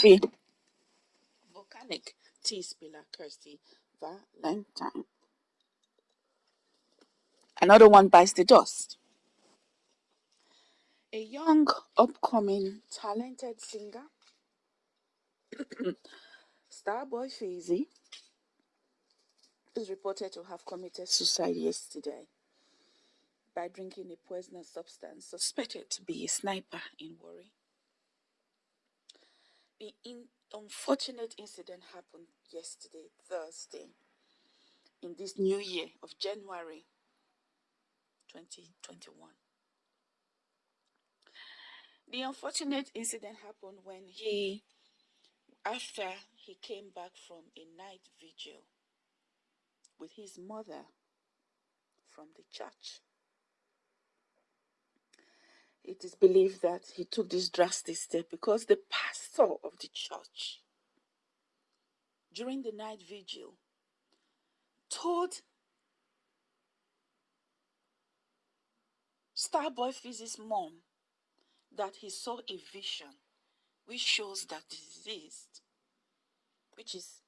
Sophie. Volcanic T spiller Kirsty Valentine. Another one bites the dust. A young, upcoming, talented singer, Starboy Fizzy, is reported to have committed suicide yesterday by drinking a poisonous substance suspected to be a sniper in Warri. The in unfortunate incident happened yesterday, Thursday, in this new year of January 2021. The unfortunate incident happened when he, after he came back from a night vigil with his mother from the church. It is believed that he took this drastic step because the pastor of the church during the night vigil told Starboy Fizzy's mom that he saw a vision which shows that deceased, which is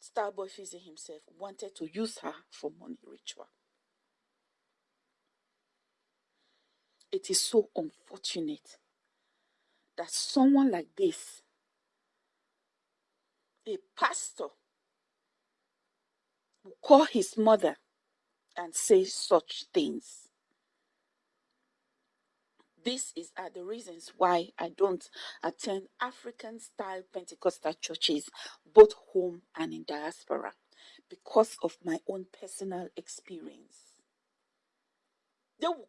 Starboy Fizzy himself, wanted to use her for money ritual. It is so unfortunate that someone like this, a pastor, will call his mother and say such things. This is are the reasons why I don't attend African style Pentecostal churches, both home and in diaspora, because of my own personal experience. They will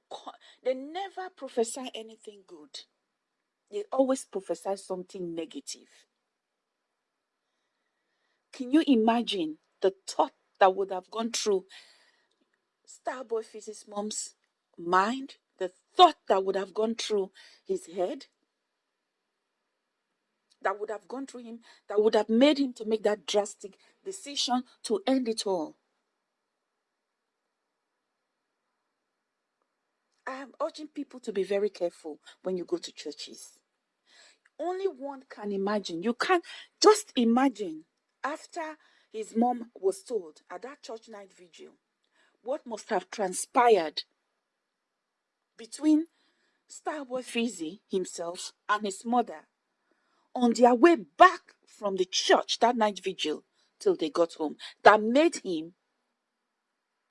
they never prophesy anything good. They always prophesy something negative. Can you imagine the thought that would have gone through Starboy Fizzy's mom's mind? The thought that would have gone through his head? That would have gone through him, that would have made him to make that drastic decision to end it all. I am urging people to be very careful when you go to churches. Only one can imagine. You can't just imagine after his mom was told at that church night vigil what must have transpired between Star Starboy Fizzy himself and his mother on their way back from the church that night vigil till they got home that made him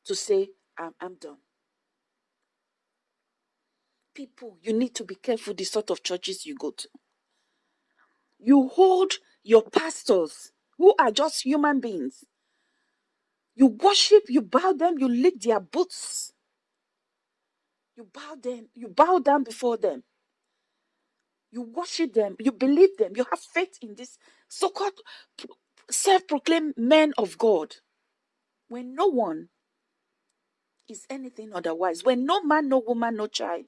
to say, I'm, I'm done people, you need to be careful the sort of churches you go to. You hold your pastors, who are just human beings. You worship, you bow them, you lick their boots. You bow them, you bow down before them. You worship them, you believe them, you have faith in this so-called self-proclaimed men of God. When no one is anything otherwise, when no man, no woman, no child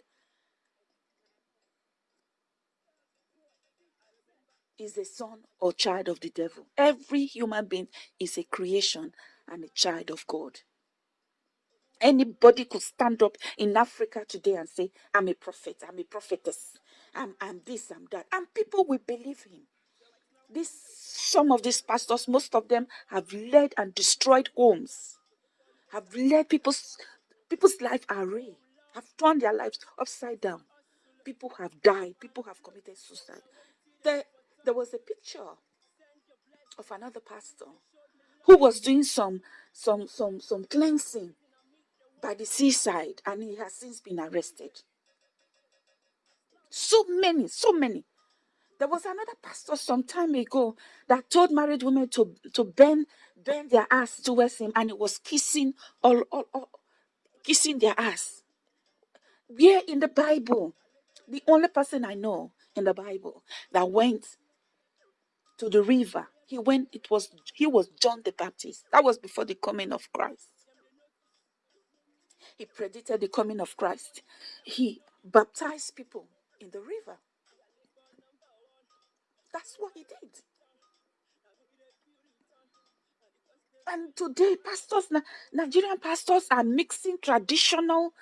is a son or child of the devil. Every human being is a creation and a child of God. Anybody could stand up in Africa today and say, I'm a prophet, I'm a prophetess, I'm, I'm this, I'm that. And people will believe him. This, some of these pastors, most of them have led and destroyed homes, have led people's people's life array, have turned their lives upside down. People have died, people have committed suicide. There, there was a picture of another pastor who was doing some some some some cleansing by the seaside and he has since been arrested. So many so many. There was another pastor some time ago that told married women to to bend bend their ass towards him and he was kissing all, all, all kissing their ass. Where in the bible the only person i know in the bible that went to the river. He went, it was he was John the Baptist. That was before the coming of Christ. He predicted the coming of Christ. He baptized people in the river. That's what he did. And today, pastors, Nigerian pastors are mixing traditional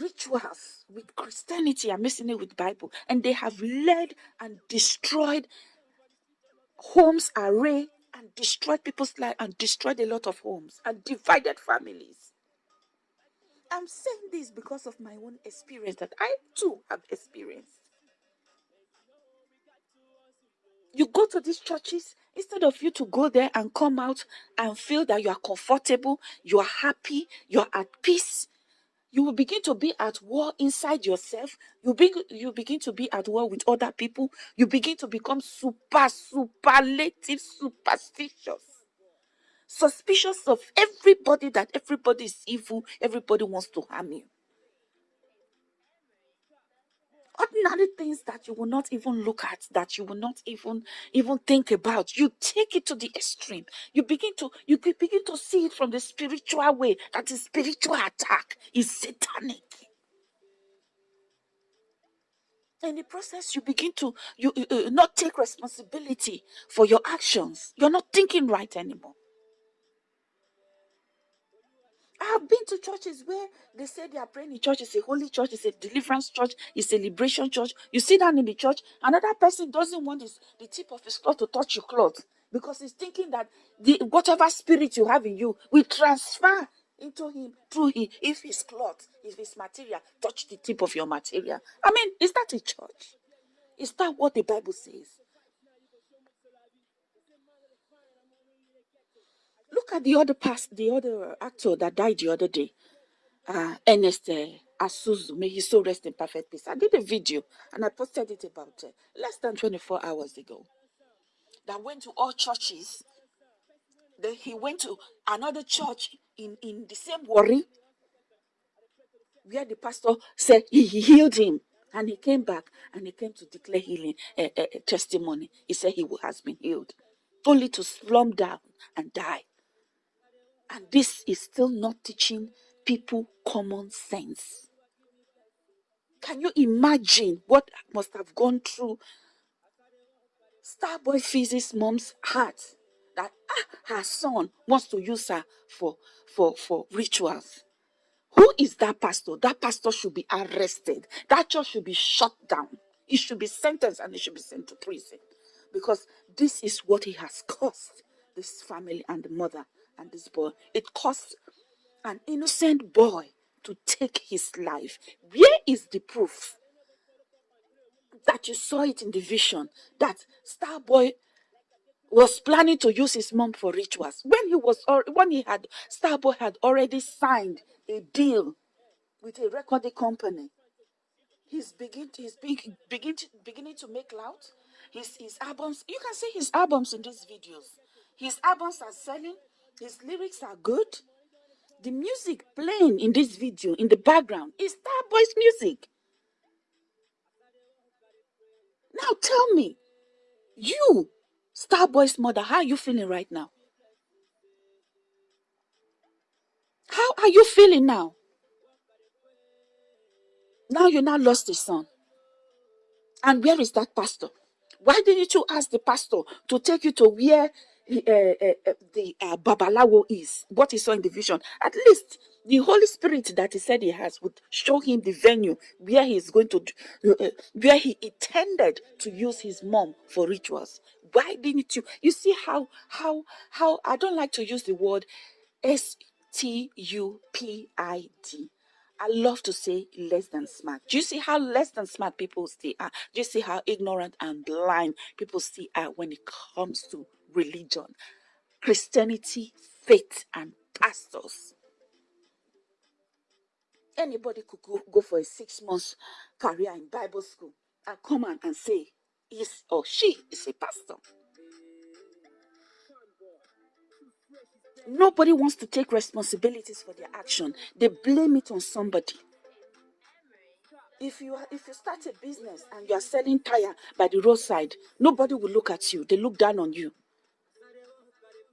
rituals with Christianity and mixing it with Bible, and they have led and destroyed homes are array and destroyed people's life and destroyed a lot of homes and divided families. I'm saying this because of my own experience that I too have experienced. You go to these churches, instead of you to go there and come out and feel that you are comfortable, you are happy, you're at peace, you will begin to be at war inside yourself. You, be, you begin to be at war with other people. You begin to become super, superlative, superstitious. Suspicious of everybody that everybody is evil, everybody wants to harm you. Ordinary things that you will not even look at that you will not even even think about. You take it to the extreme. You begin to you begin to see it from the spiritual way that is spiritual attack. Is satanic. In the process you begin to you uh, not take responsibility for your actions. You're not thinking right anymore I've been to churches where they say they are praying in church. It's a holy church, it's a deliverance church, it's a liberation church. You sit down in the church, another person doesn't want his, the tip of his cloth to touch your cloth because he's thinking that the whatever spirit you have in you will transfer into him through him if his cloth, if his material touch the tip of your material. I mean, is that a church? Is that what the Bible says? Look at the other past, the other actor that died the other day, uh, Ernest uh, Asuzu. May he so rest in perfect peace. I did a video and I posted it about uh, less than 24 hours ago. That went to all churches. Then he went to another church in, in the same Warri where the pastor said he, he healed him. And he came back and he came to declare healing uh, uh, testimony. He said he has been healed, only to slump down and die. And this is still not teaching people common sense. Can you imagine what must have gone through Starboy Fizz's mom's heart that ah, her son wants to use her for, for, for rituals? Who is that pastor? That pastor should be arrested. That church should be shut down. He should be sentenced and he should be sent to prison. Because this is what he has caused this family and the mother and this boy. It cost an innocent boy to take his life. Where is the proof that you saw it in the vision that Starboy was planning to use his mom for rituals when he was or when he had Starboy had already signed a deal with a recording company. He's begin he's begin, begin beginning to make loud. His his albums you can see his albums in these videos. His albums are selling his lyrics are good. The music playing in this video in the background is Starboy's music. Now tell me, you, Starboy's mother, how are you feeling right now? How are you feeling now? Now you now lost a son. And where is that pastor? Why didn't you ask the pastor to take you to where the uh, Babalawo is, what he saw in the vision, at least the Holy Spirit that he said he has would show him the venue where he is going to, uh, where he intended to use his mom for rituals. Why didn't you? You see how, how, how, I don't like to use the word S T U P I D. I love to say less than smart. Do you see how less than smart people still are? Do you see how ignorant and blind people still are when it comes to religion, Christianity, faith, and pastors. Anybody could go, go for a six months career in Bible school and come on and say, is or she is a pastor. Nobody wants to take responsibilities for their action. They blame it on somebody. If you if you start a business and you are selling tire by the roadside, nobody will look at you. They look down on you.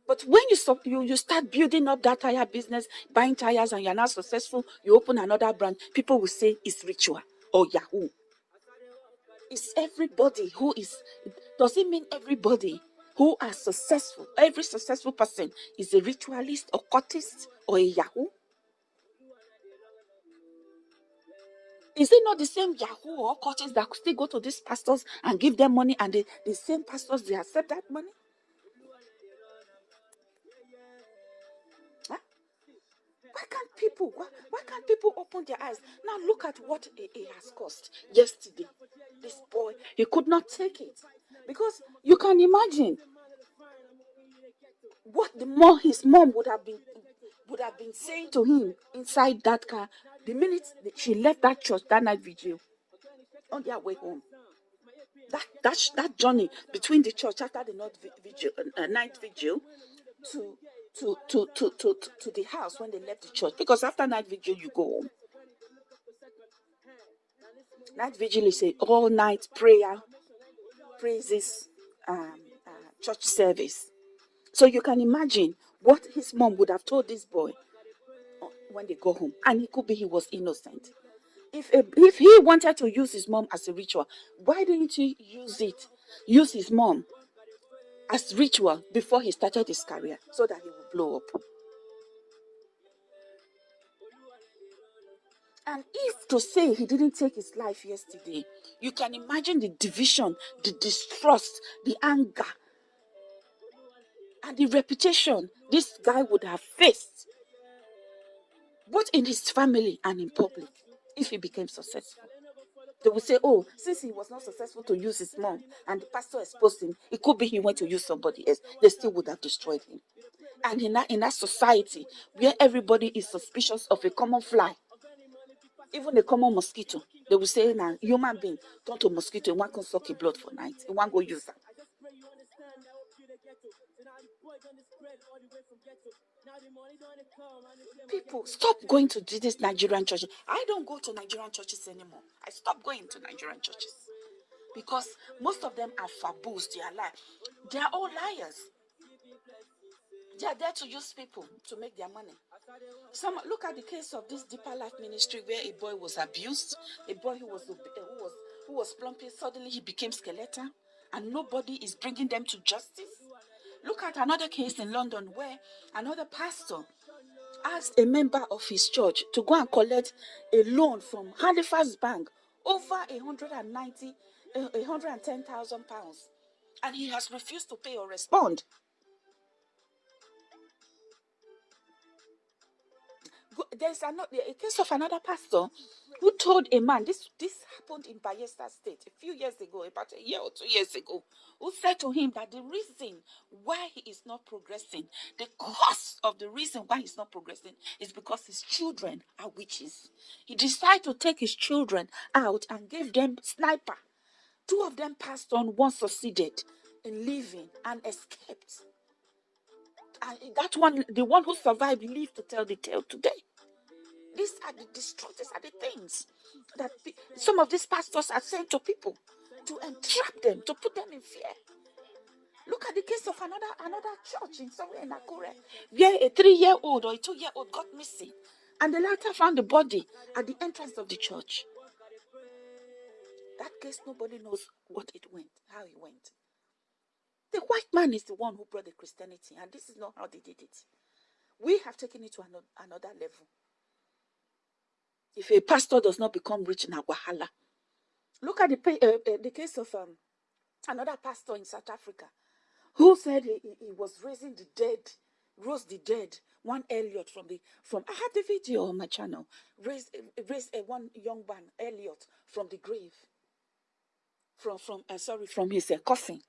But when you stop, you, you start building up that tire business, buying tires, and you're not successful, you open another brand, people will say it's ritual or Yahoo. It's everybody who is, does it mean everybody who are successful? Every successful person is a ritualist or cultist or a Yahoo? Is it not the same Yahoo or coaches that still go to these pastors and give them money and the, the same pastors they accept that money? Why can't people why, why can't people open their eyes? Now look at what it has cost yesterday. This boy, he could not take it. Because you can imagine what the more his mom would have been would have been saying to him inside that car the minute she left that church that night vigil on their way home. That that that journey between the church after the night vigil, uh, night vigil to to, to to to to the house when they left the church because after night vigil you go home. Night vigil is a all night prayer, praises, um, uh, church service. So you can imagine what his mom would have told this boy uh, when they go home, and it could be he was innocent. If if he wanted to use his mom as a ritual, why didn't he use it? Use his mom as ritual before he started his career so that he would blow up. And if to say he didn't take his life yesterday, you can imagine the division, the distrust, the anger, and the reputation this guy would have faced, both in his family and in public, if he became successful. They will say, oh, since he was not successful to use his mom and the pastor exposed him, it could be he went to use somebody else. They still would have destroyed him. And in that, in that society where everybody is suspicious of a common fly, even a common mosquito, they will say, now, human being turn to mosquito, one can suck a blood for night, one go use that. People, stop going to this Nigerian church. I don't go to Nigerian churches anymore. I stopped going to Nigerian churches because most of them are faboos. They are liars. They are all liars. They are there to use people to make their money. Some look at the case of this deeper life ministry where a boy was abused, a boy who was who was who was plumping. Suddenly he became skeleton, and nobody is bringing them to justice. Look at another case in London where another pastor asked a member of his church to go and collect a loan from Halifax Bank over 190, 110,000 pounds, and he has refused to pay or respond. There's another a case of another pastor who told a man this this happened in Bayelsa State a few years ago, about a year or two years ago, who said to him that the reason why he is not progressing, the cause of the reason why he's not progressing is because his children are witches. He decided to take his children out and gave them sniper. Two of them passed on, one succeeded in living and escaped. And that one, the one who survived, lived to tell the tale today. These are the destructors, are the things that some of these pastors are saying to people to entrap them, to put them in fear. Look at the case of another another church in somewhere in Akure, where a three-year-old or a two-year-old got missing, and the latter found the body at the entrance of the church. That case, nobody knows what it went, how it went. The white man is the one who brought the Christianity, and this is not how they did it. We have taken it to another level. If a pastor does not become rich in Wahala, look at the, uh, the case of um, another pastor in South Africa who said he, he, was raising the dead, rose the dead. One Elliot from the from I had the video on my channel. Raised raised a one young man Elliot from the grave. From from uh, sorry from his uh, coffin.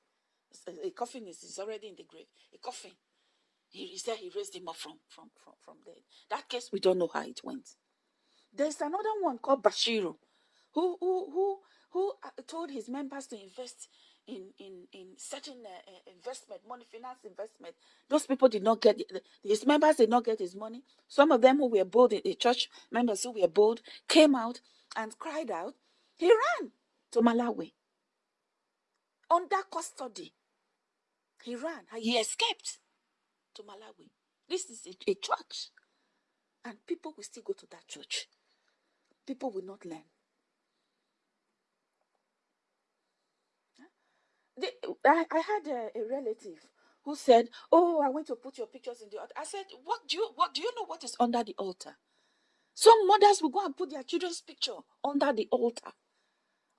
A coffin is, is already in the grave. A coffin. He, he said he raised him up from from from from there. That case we don't know how it went. There's another one called Bushiri, who who who who uh, told his members to invest in in in certain uh, uh, investment, money, finance investment. Those people did not get his members did not get his money. Some of them who were bold, the church members who were bold, came out and cried out. He ran to Malawi under custody. He ran. He escaped to Malawi. This is a, a church, and people will still go to that church people will not learn. I, I had a, a relative who said, "Oh, I went to put your pictures in the altar." I said, "What do you what do you know what is under the altar?" Some mothers will go and put their children's picture under the altar,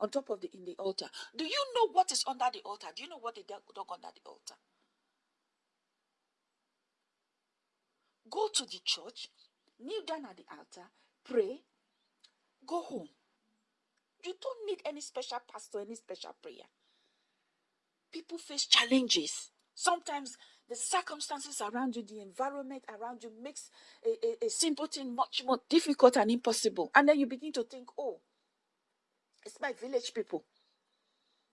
on top of the in the altar. Do you know what is under the altar? Do you know what they dug under the altar? Go to the church, kneel down at the altar, pray, go home. You don't need any special pastor, any special prayer. People face challenges. Sometimes the circumstances around you, the environment around you makes a, a, a simple thing much more difficult and impossible. And then you begin to think, oh, it's my village people.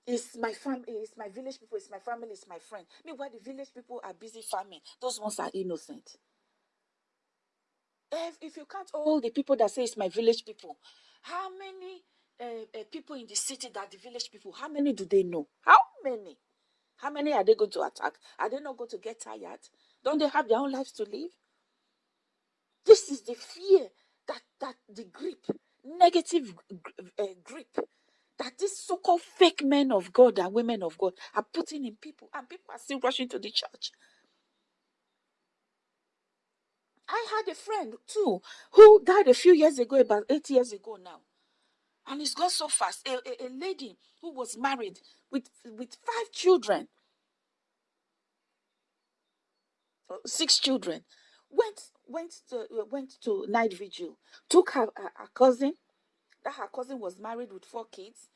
It's my family, it's my village people, it's my family, it's my friend. Meanwhile, the village people are busy farming. Those ones are innocent. If, if you can't all the people that say it's my village people, how many uh, uh, people in the city that the village people, how many do they know? How many? How many are they going to attack? Are they not going to get tired? Don't they have their own lives to live? This is the fear that that the grip, negative uh, grip, that these so-called fake men of God and women of God are putting in people, and people are still rushing to the church. I had a friend too who died a few years ago, about eight years ago now. And it's gone so fast. A, a, a lady who was married with, with five children, six children, went went to went to night vigil, took her, her, her cousin, that her cousin was married with four kids,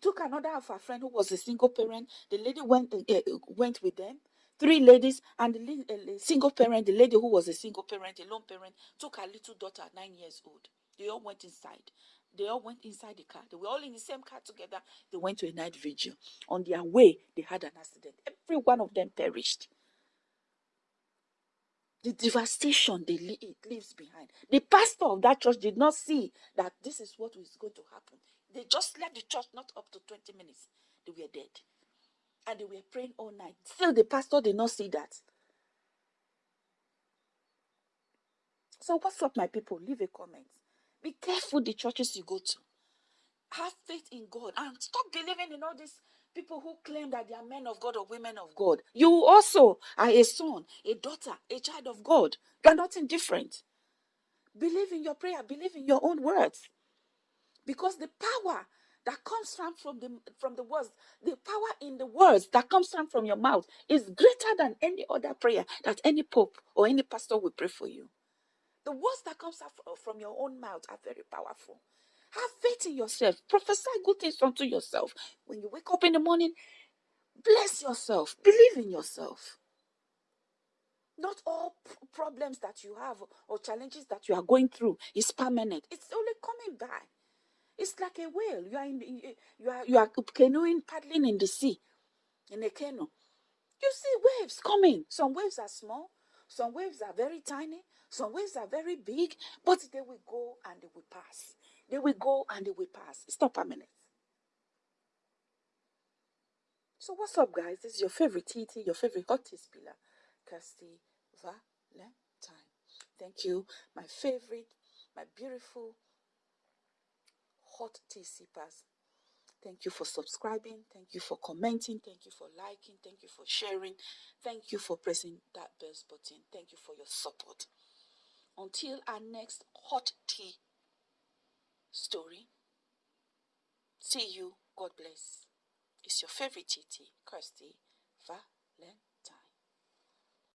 took another of her friend who was a single parent. The lady went uh went with them, three ladies and uh, single parent, the lady who was a single parent, a lone parent, took her little daughter, nine years old. They all went inside. They all went inside the car. They were all in the same car together. They went to a night vigil. On their way, they had an accident. Every one of them perished. The devastation they it leaves behind. The pastor of that church did not see that this is what was going to happen. They just left the church not up to 20 minutes. They were dead. And they were praying all night. Still, the pastor did not see that. So, what's up, my people? Leave a comment. Be careful the churches you go to. Have faith in God and stop believing in all these people who claim that they are men of God or women of God. You also are a son, a daughter, a child of God. You are nothing different. Believe in your prayer, believe in your own words. Because the power that comes from, from the from the words, the power in the words that comes from, from your mouth is greater than any other prayer that any pope or any pastor will pray for you. The words that comes out from your own mouth are very powerful. Have faith in yourself. Prophesy good things unto yourself. When you wake up in the morning, bless yourself. Believe in yourself. Not all problems that you have or challenges that you are going through is permanent. It's only coming by. It's like a whale. You are in, you are you are canoeing, paddling in the sea, in a canoe. You see waves coming. Some waves are small, some waves are very tiny, some waves are very big, but they will go and they will pass. They will go and they will pass. It's a minute. So what's up, guys? This is your favorite TT, your favorite hottest pillar, Kirsty Valentine. Thank you, my favorite, my beautiful hot tea sippers. Thank you for subscribing. Thank you for commenting. Thank you for liking. Thank you for sharing. Thank you for pressing that bell button. Thank you for your support. Until our next hot tea story, see you. God bless. It's your favorite TT, Kirsty Va